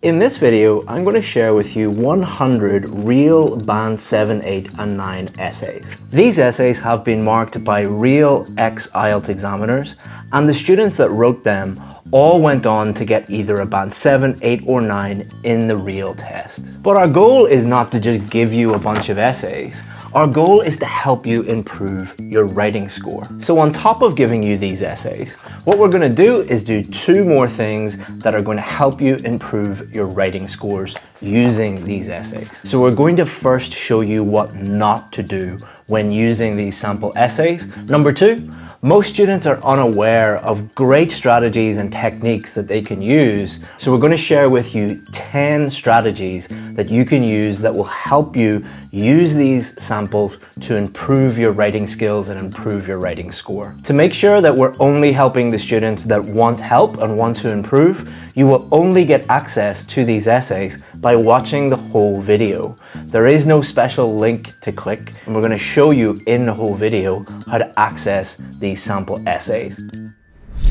In this video, I'm going to share with you 100 real Band 7, 8 and 9 essays. These essays have been marked by real ex-IELTS examiners and the students that wrote them all went on to get either a band 7, 8 or 9 in the real test. But our goal is not to just give you a bunch of essays. Our goal is to help you improve your writing score. So on top of giving you these essays, what we're going to do is do two more things that are going to help you improve your writing scores using these essays. So we're going to first show you what not to do when using these sample essays. Number two, most students are unaware of great strategies and techniques that they can use. So we're going to share with you 10 strategies that you can use that will help you use these samples to improve your writing skills and improve your writing score. To make sure that we're only helping the students that want help and want to improve, you will only get access to these essays by watching the whole video. There is no special link to click and we're going to show you in the whole video how to access these sample essays.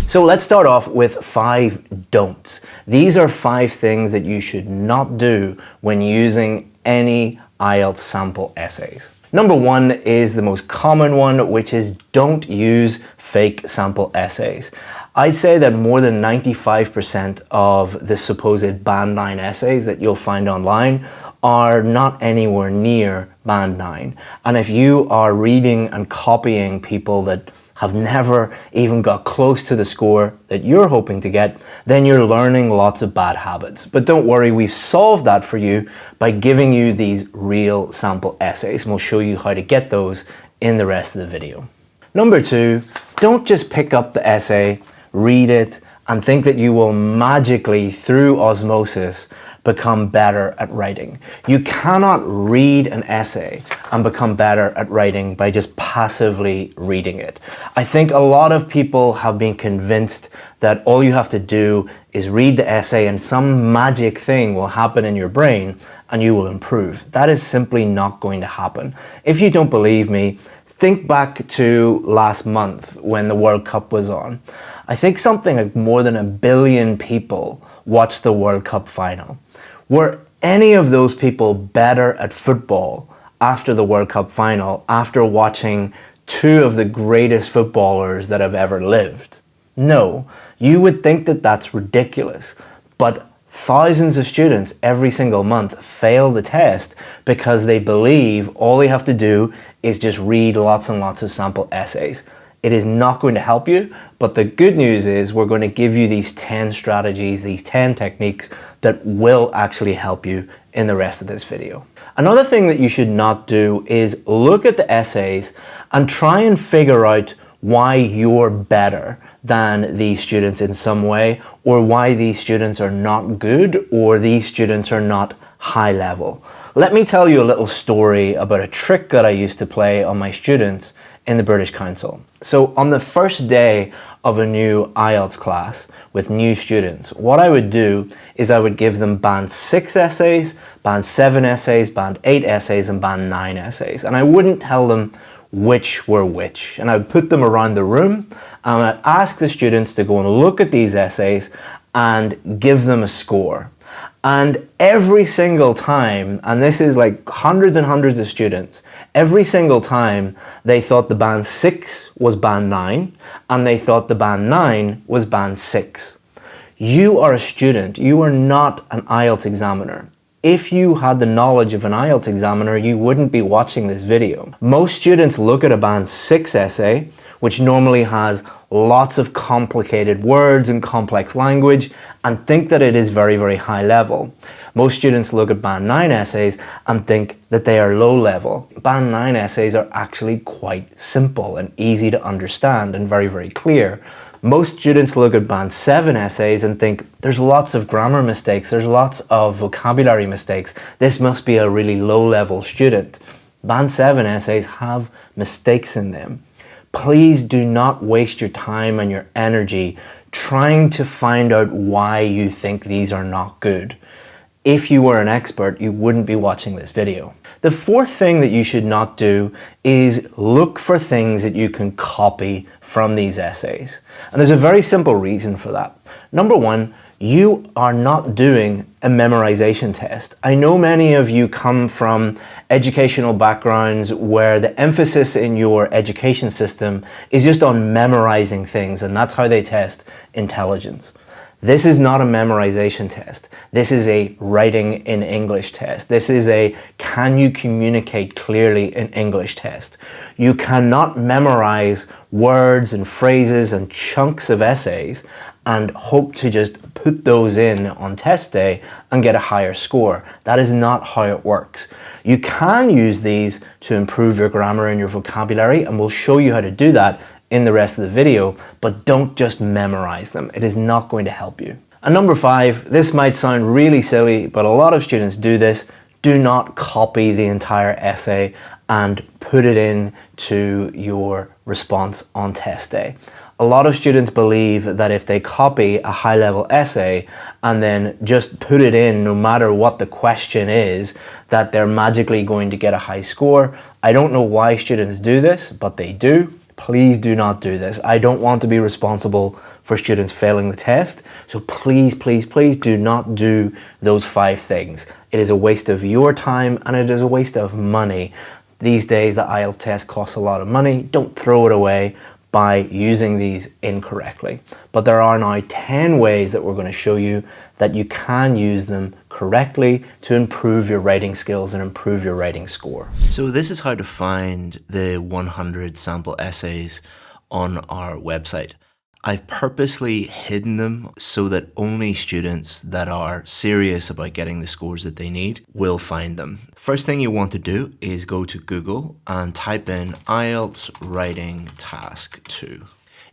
So let's start off with five don'ts. These are five things that you should not do when using any IELTS sample essays. Number one is the most common one, which is don't use fake sample essays. I'd say that more than 95% of the supposed band 9 essays that you'll find online are not anywhere near band 9. And if you are reading and copying people that have never even got close to the score that you're hoping to get, then you're learning lots of bad habits. But don't worry, we've solved that for you by giving you these real sample essays and we'll show you how to get those in the rest of the video. Number two, don't just pick up the essay read it, and think that you will magically, through osmosis, become better at writing. You cannot read an essay and become better at writing by just passively reading it. I think a lot of people have been convinced that all you have to do is read the essay and some magic thing will happen in your brain and you will improve. That is simply not going to happen. If you don't believe me, think back to last month when the World Cup was on. I think something like more than a billion people watched the World Cup final. Were any of those people better at football after the World Cup final, after watching two of the greatest footballers that have ever lived? No, you would think that that's ridiculous, but thousands of students every single month fail the test because they believe all they have to do is just read lots and lots of sample essays. It is not going to help you, but the good news is we're going to give you these 10 strategies, these 10 techniques that will actually help you in the rest of this video. Another thing that you should not do is look at the essays and try and figure out why you're better than these students in some way or why these students are not good or these students are not high level. Let me tell you a little story about a trick that I used to play on my students in the British Council. So on the first day of a new IELTS class with new students, what I would do is I would give them band 6 essays, band 7 essays, band 8 essays and band 9 essays. And I wouldn't tell them which were which. And I would put them around the room and I'd ask the students to go and look at these essays and give them a score. And every single time, and this is like hundreds and hundreds of students, every single time they thought the band 6 was band 9 and they thought the band 9 was band 6. You are a student, you are not an IELTS examiner. If you had the knowledge of an IELTS examiner, you wouldn't be watching this video. Most students look at a band 6 essay, which normally has lots of complicated words and complex language, and think that it is very, very high level. Most students look at Band 9 essays and think that they are low level. Band 9 essays are actually quite simple and easy to understand and very, very clear. Most students look at Band 7 essays and think there's lots of grammar mistakes, there's lots of vocabulary mistakes. This must be a really low level student. Band 7 essays have mistakes in them. Please do not waste your time and your energy trying to find out why you think these are not good. If you were an expert, you wouldn't be watching this video. The fourth thing that you should not do is look for things that you can copy from these essays. And there's a very simple reason for that. Number one, you are not doing a memorization test. I know many of you come from educational backgrounds where the emphasis in your education system is just on memorizing things and that's how they test intelligence. This is not a memorization test. This is a writing in English test. This is a can you communicate clearly in English test. You cannot memorize words and phrases and chunks of essays and hope to just put those in on test day and get a higher score. That is not how it works. You can use these to improve your grammar and your vocabulary and we'll show you how to do that in the rest of the video, but don't just memorize them. It is not going to help you. And number five, this might sound really silly, but a lot of students do this. Do not copy the entire essay and put it in to your response on test day. A lot of students believe that if they copy a high level essay and then just put it in no matter what the question is, that they're magically going to get a high score. I don't know why students do this, but they do. Please do not do this. I don't want to be responsible for students failing the test. So please, please, please do not do those five things. It is a waste of your time and it is a waste of money. These days, the IELTS test costs a lot of money. Don't throw it away by using these incorrectly. But there are now 10 ways that we're going to show you that you can use them correctly to improve your writing skills and improve your writing score. So this is how to find the 100 sample essays on our website. I've purposely hidden them so that only students that are serious about getting the scores that they need will find them. First thing you want to do is go to Google and type in IELTS Writing Task 2.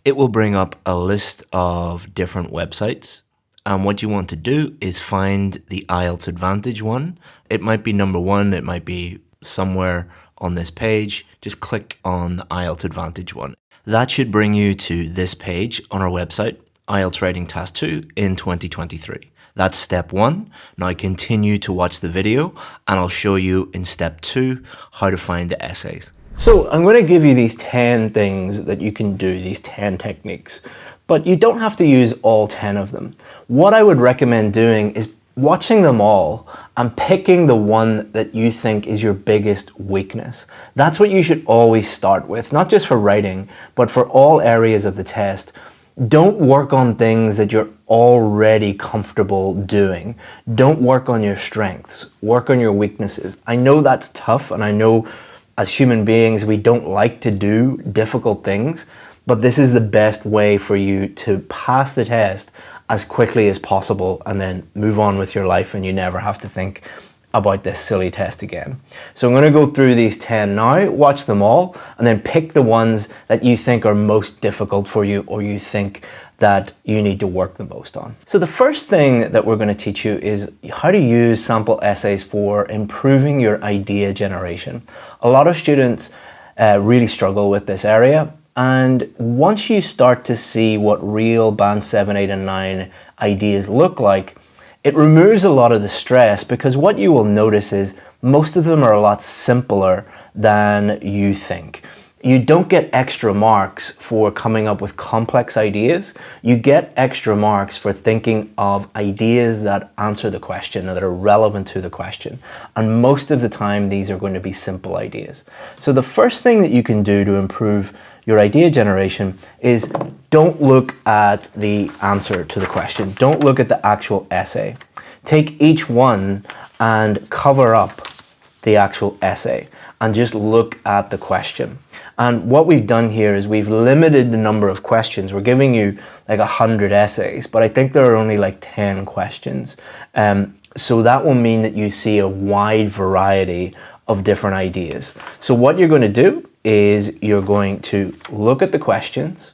It will bring up a list of different websites and what you want to do is find the IELTS Advantage one. It might be number one, it might be somewhere on this page. Just click on the IELTS Advantage one. That should bring you to this page on our website, IELTS Writing Task 2 in 2023. That's step one. Now continue to watch the video and I'll show you in step two how to find the essays. So I'm going to give you these 10 things that you can do, these 10 techniques, but you don't have to use all 10 of them. What I would recommend doing is watching them all and picking the one that you think is your biggest weakness. That's what you should always start with, not just for writing, but for all areas of the test. Don't work on things that you're already comfortable doing. Don't work on your strengths, work on your weaknesses. I know that's tough and I know as human beings we don't like to do difficult things, but this is the best way for you to pass the test as quickly as possible and then move on with your life and you never have to think about this silly test again. So I'm going to go through these 10 now, watch them all, and then pick the ones that you think are most difficult for you or you think that you need to work the most on. So the first thing that we're going to teach you is how to use sample essays for improving your idea generation. A lot of students uh, really struggle with this area and once you start to see what real band 7, 8 and 9 ideas look like, it removes a lot of the stress because what you will notice is most of them are a lot simpler than you think. You don't get extra marks for coming up with complex ideas. You get extra marks for thinking of ideas that answer the question and that are relevant to the question. And most of the time, these are going to be simple ideas. So the first thing that you can do to improve your idea generation is don't look at the answer to the question. Don't look at the actual essay. Take each one and cover up the actual essay and just look at the question. And what we've done here is we've limited the number of questions. We're giving you like a hundred essays, but I think there are only like 10 questions. Um, so that will mean that you see a wide variety of different ideas. So what you're going to do is you're going to look at the questions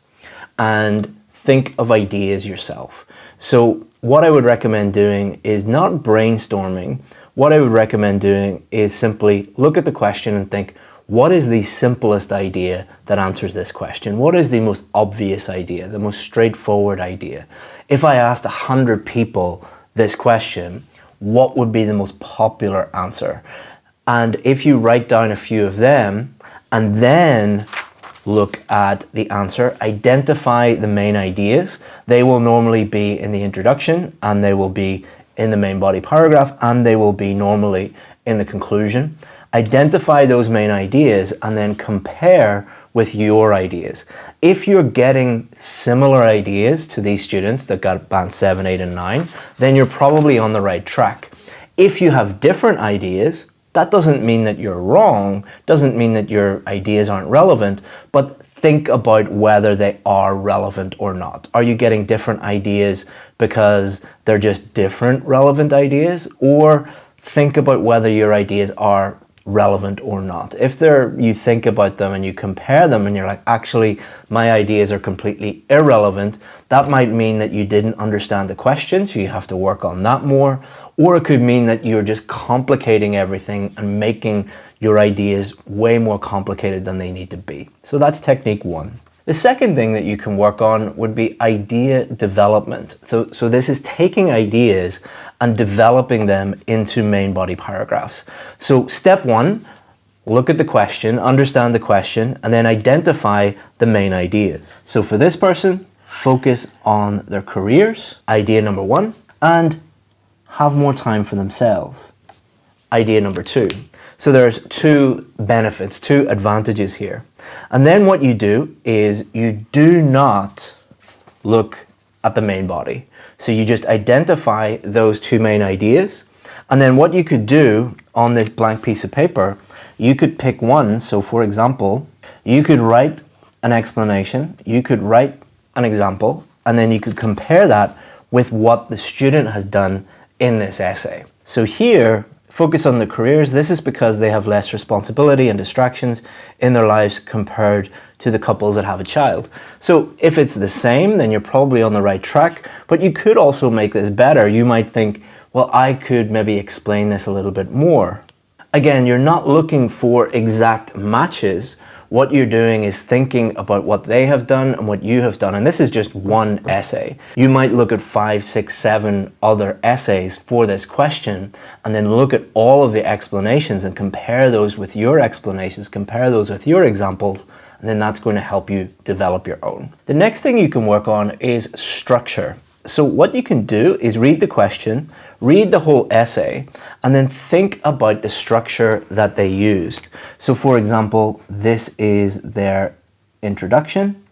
and think of ideas yourself. So what I would recommend doing is not brainstorming. What I would recommend doing is simply look at the question and think, what is the simplest idea that answers this question? What is the most obvious idea, the most straightforward idea? If I asked 100 people this question, what would be the most popular answer? And if you write down a few of them, and then look at the answer, identify the main ideas. They will normally be in the introduction and they will be in the main body paragraph and they will be normally in the conclusion. Identify those main ideas and then compare with your ideas. If you're getting similar ideas to these students that got band 7, 8 and 9, then you're probably on the right track. If you have different ideas, that doesn't mean that you're wrong, doesn't mean that your ideas aren't relevant, but think about whether they are relevant or not. Are you getting different ideas because they're just different relevant ideas? Or think about whether your ideas are relevant or not. If they're, you think about them and you compare them and you're like, actually, my ideas are completely irrelevant, that might mean that you didn't understand the question, so you have to work on that more. Or it could mean that you're just complicating everything and making your ideas way more complicated than they need to be. So that's technique one. The second thing that you can work on would be idea development. So, so this is taking ideas and developing them into main body paragraphs. So step one, look at the question, understand the question, and then identify the main ideas. So for this person, focus on their careers, idea number one, and have more time for themselves. Idea number two. So there's two benefits, two advantages here. And then what you do is you do not look at the main body. So you just identify those two main ideas. And then what you could do on this blank piece of paper, you could pick one. So for example, you could write an explanation, you could write an example, and then you could compare that with what the student has done in this essay. So here, focus on their careers. This is because they have less responsibility and distractions in their lives compared to the couples that have a child. So if it's the same, then you're probably on the right track, but you could also make this better. You might think, well, I could maybe explain this a little bit more. Again, you're not looking for exact matches, what you're doing is thinking about what they have done and what you have done. And this is just one essay. You might look at five, six, seven other essays for this question and then look at all of the explanations and compare those with your explanations, compare those with your examples, and then that's going to help you develop your own. The next thing you can work on is structure. So what you can do is read the question, read the whole essay, and then think about the structure that they used. So for example, this is their introduction,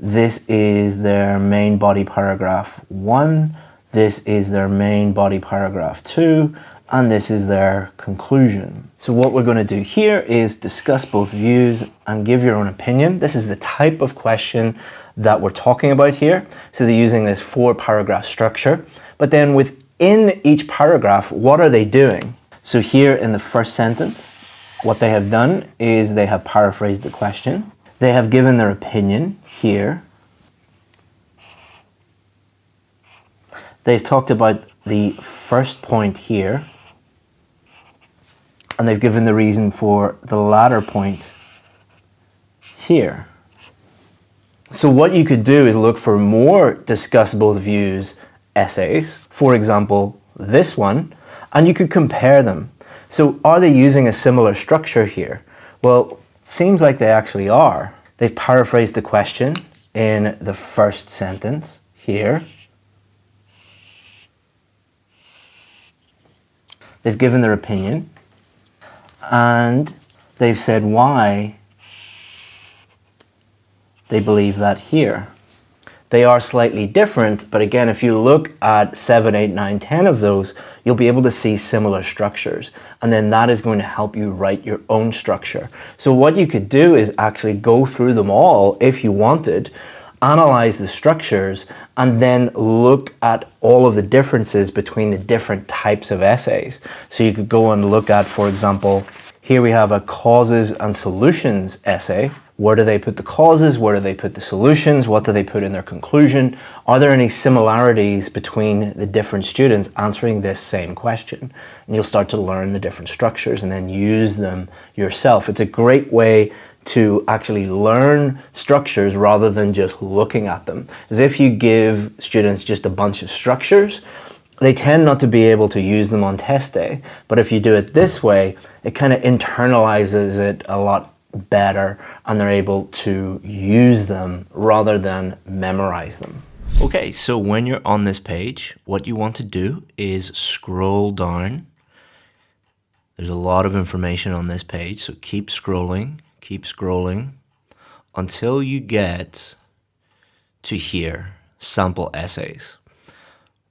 this is their main body paragraph one, this is their main body paragraph two, and this is their conclusion. So what we're going to do here is discuss both views and give your own opinion. This is the type of question that we're talking about here. So they're using this four paragraph structure. But then within each paragraph, what are they doing? So here in the first sentence, what they have done is they have paraphrased the question. They have given their opinion here. They've talked about the first point here. And they've given the reason for the latter point here. So what you could do is look for more discuss both views essays, for example, this one, and you could compare them. So are they using a similar structure here? Well, it seems like they actually are. They've paraphrased the question in the first sentence here. They've given their opinion and they've said why they believe that here. They are slightly different, but again, if you look at 7, 8, 9, 10 of those, you'll be able to see similar structures. And then that is going to help you write your own structure. So what you could do is actually go through them all if you wanted, analyze the structures, and then look at all of the differences between the different types of essays. So you could go and look at, for example, here we have a causes and solutions essay. Where do they put the causes? Where do they put the solutions? What do they put in their conclusion? Are there any similarities between the different students answering this same question? And you'll start to learn the different structures and then use them yourself. It's a great way to actually learn structures rather than just looking at them. As if you give students just a bunch of structures, they tend not to be able to use them on test day. But if you do it this way, it kind of internalizes it a lot better and they're able to use them rather than memorize them. Okay, so when you're on this page, what you want to do is scroll down. There's a lot of information on this page, so keep scrolling, keep scrolling until you get to here, sample essays.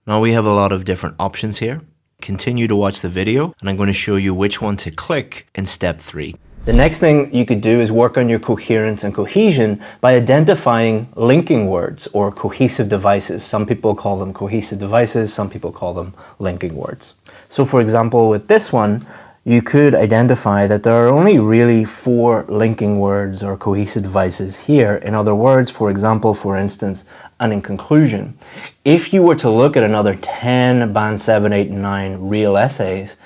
Now we have a lot of different options here. Continue to watch the video and I'm going to show you which one to click in step three. The next thing you could do is work on your coherence and cohesion by identifying linking words or cohesive devices. Some people call them cohesive devices, some people call them linking words. So for example, with this one, you could identify that there are only really four linking words or cohesive devices here. In other words, for example, for instance, and in conclusion. If you were to look at another 10 band 7, 8, and 9 real essays,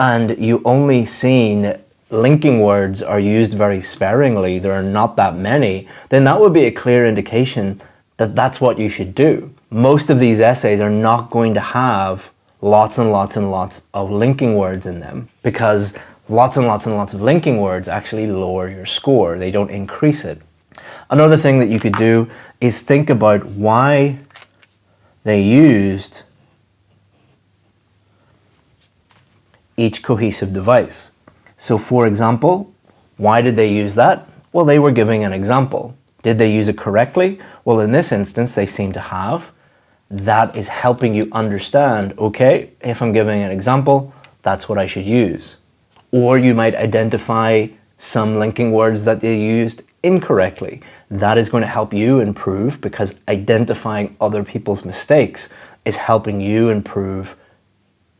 and you only seen linking words are used very sparingly, there are not that many, then that would be a clear indication that that's what you should do. Most of these essays are not going to have lots and lots and lots of linking words in them because lots and lots and lots of linking words actually lower your score. They don't increase it. Another thing that you could do is think about why they used each cohesive device. So for example, why did they use that? Well, they were giving an example. Did they use it correctly? Well, in this instance, they seem to have that is helping you understand, okay, if I'm giving an example, that's what I should use. Or you might identify some linking words that they used incorrectly. That is going to help you improve because identifying other people's mistakes is helping you improve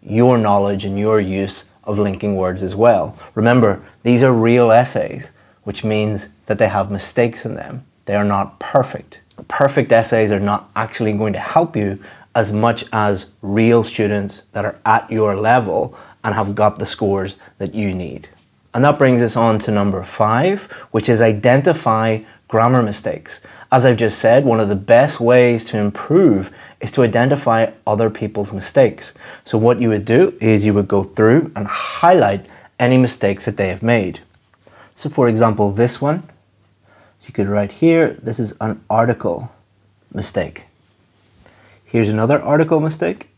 your knowledge and your use of linking words as well. Remember, these are real essays, which means that they have mistakes in them. They are not perfect perfect essays are not actually going to help you as much as real students that are at your level and have got the scores that you need. And that brings us on to number five, which is identify grammar mistakes. As I've just said, one of the best ways to improve is to identify other people's mistakes. So what you would do is you would go through and highlight any mistakes that they have made. So for example, this one, you could write here, this is an article mistake. Here's another article mistake.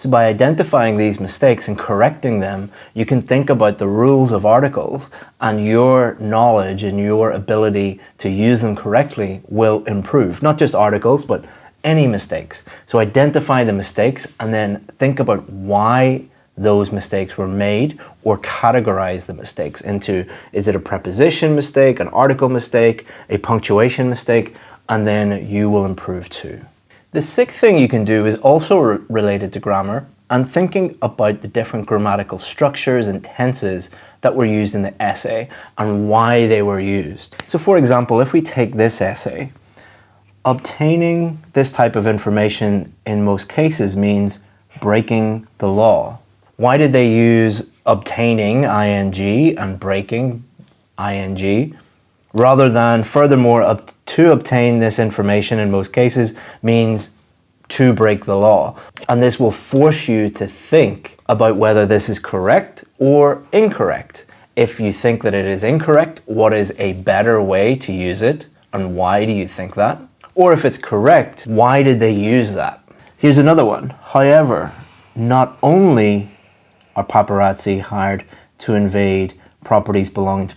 So by identifying these mistakes and correcting them, you can think about the rules of articles and your knowledge and your ability to use them correctly will improve. Not just articles, but any mistakes. So identify the mistakes and then think about why those mistakes were made or categorize the mistakes into is it a preposition mistake, an article mistake, a punctuation mistake, and then you will improve too. The sixth thing you can do is also re related to grammar and thinking about the different grammatical structures and tenses that were used in the essay and why they were used. So for example, if we take this essay, obtaining this type of information in most cases means breaking the law. Why did they use obtaining ing and breaking ing rather than furthermore up to obtain this information in most cases means to break the law. And this will force you to think about whether this is correct or incorrect. If you think that it is incorrect, what is a better way to use it and why do you think that? Or if it's correct, why did they use that? Here's another one. However, not only are paparazzi hired to invade properties belonging to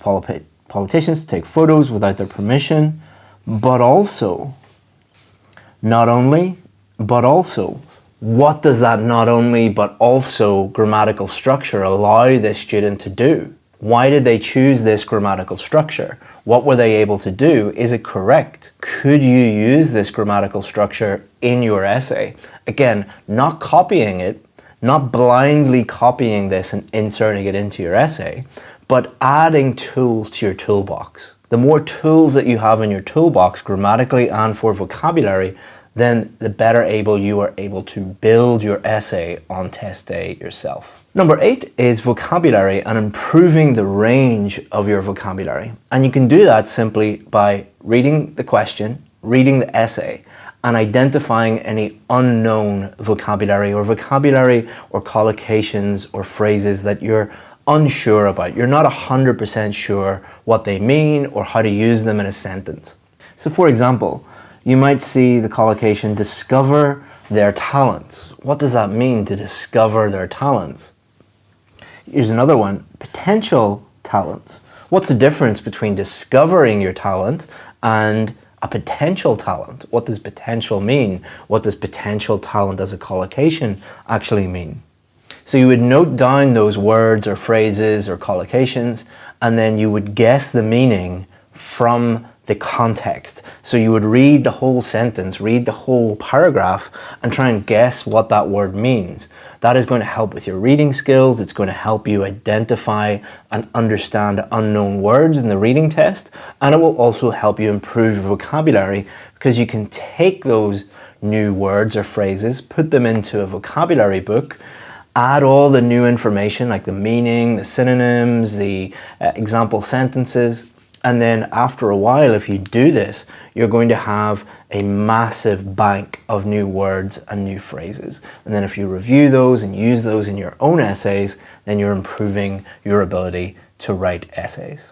politicians take photos without their permission, but also, not only, but also, what does that not only but also grammatical structure allow this student to do? Why did they choose this grammatical structure? What were they able to do? Is it correct? Could you use this grammatical structure in your essay? Again, not copying it, not blindly copying this and inserting it into your essay, but adding tools to your toolbox. The more tools that you have in your toolbox grammatically and for vocabulary, then the better able you are able to build your essay on test day yourself. Number eight is vocabulary and improving the range of your vocabulary. And you can do that simply by reading the question, reading the essay, and identifying any unknown vocabulary or vocabulary or collocations or phrases that you're unsure about. You're not 100% sure what they mean or how to use them in a sentence. So for example, you might see the collocation discover their talents. What does that mean to discover their talents? Here's another one, potential talents. What's the difference between discovering your talent and a potential talent? What does potential mean? What does potential talent as a collocation actually mean? So you would note down those words or phrases or collocations, and then you would guess the meaning from the context. So you would read the whole sentence, read the whole paragraph, and try and guess what that word means. That is going to help with your reading skills. It's going to help you identify and understand unknown words in the reading test. And it will also help you improve your vocabulary because you can take those new words or phrases, put them into a vocabulary book, add all the new information like the meaning, the synonyms, the uh, example sentences, and then after a while, if you do this, you're going to have a massive bank of new words and new phrases. And then if you review those and use those in your own essays, then you're improving your ability to write essays.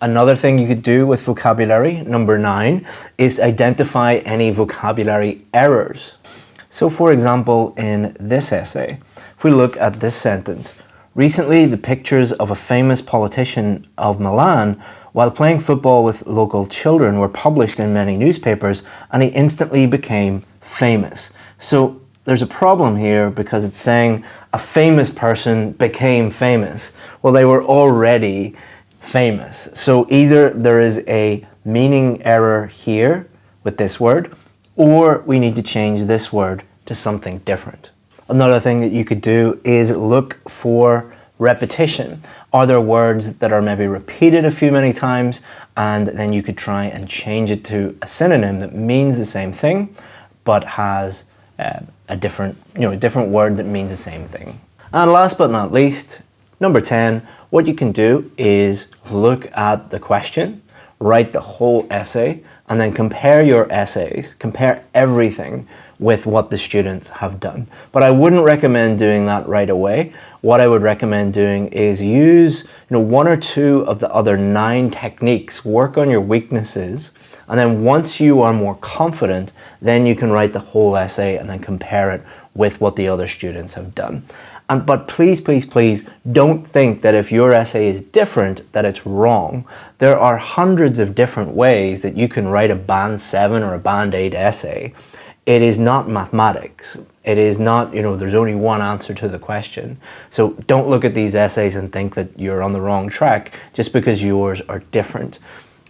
Another thing you could do with vocabulary, number nine, is identify any vocabulary errors. So for example, in this essay, if we look at this sentence, recently the pictures of a famous politician of Milan while playing football with local children were published in many newspapers and he instantly became famous. So there's a problem here because it's saying a famous person became famous. Well, they were already famous. So either there is a meaning error here with this word, or we need to change this word to something different. Another thing that you could do is look for repetition. Are there words that are maybe repeated a few many times and then you could try and change it to a synonym that means the same thing but has uh, a different, you know, a different word that means the same thing. And last but not least, number 10, what you can do is look at the question, write the whole essay, and then compare your essays, compare everything with what the students have done. But I wouldn't recommend doing that right away. What I would recommend doing is use you know, one or two of the other nine techniques, work on your weaknesses, and then once you are more confident, then you can write the whole essay and then compare it with what the other students have done. And, but please, please, please don't think that if your essay is different, that it's wrong. There are hundreds of different ways that you can write a band 7 or a band 8 essay it is not mathematics. It is not, you know, there's only one answer to the question. So don't look at these essays and think that you're on the wrong track just because yours are different.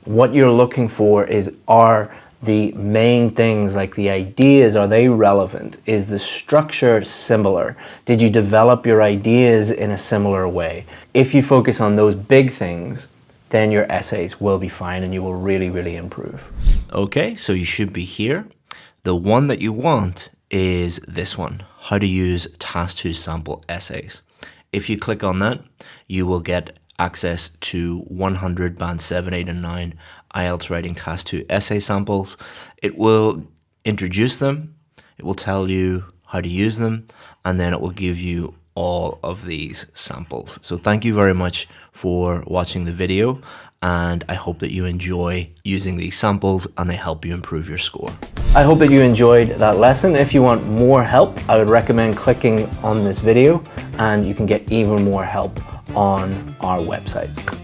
What you're looking for is are the main things like the ideas, are they relevant? Is the structure similar? Did you develop your ideas in a similar way? If you focus on those big things, then your essays will be fine and you will really, really improve. Okay, so you should be here. The one that you want is this one, how to use Task2 sample essays. If you click on that, you will get access to 100 band 7, 8 and 9 IELTS writing Task2 essay samples. It will introduce them, it will tell you how to use them, and then it will give you all of these samples. So thank you very much for watching the video and I hope that you enjoy using these samples and they help you improve your score. I hope that you enjoyed that lesson. If you want more help, I would recommend clicking on this video and you can get even more help on our website.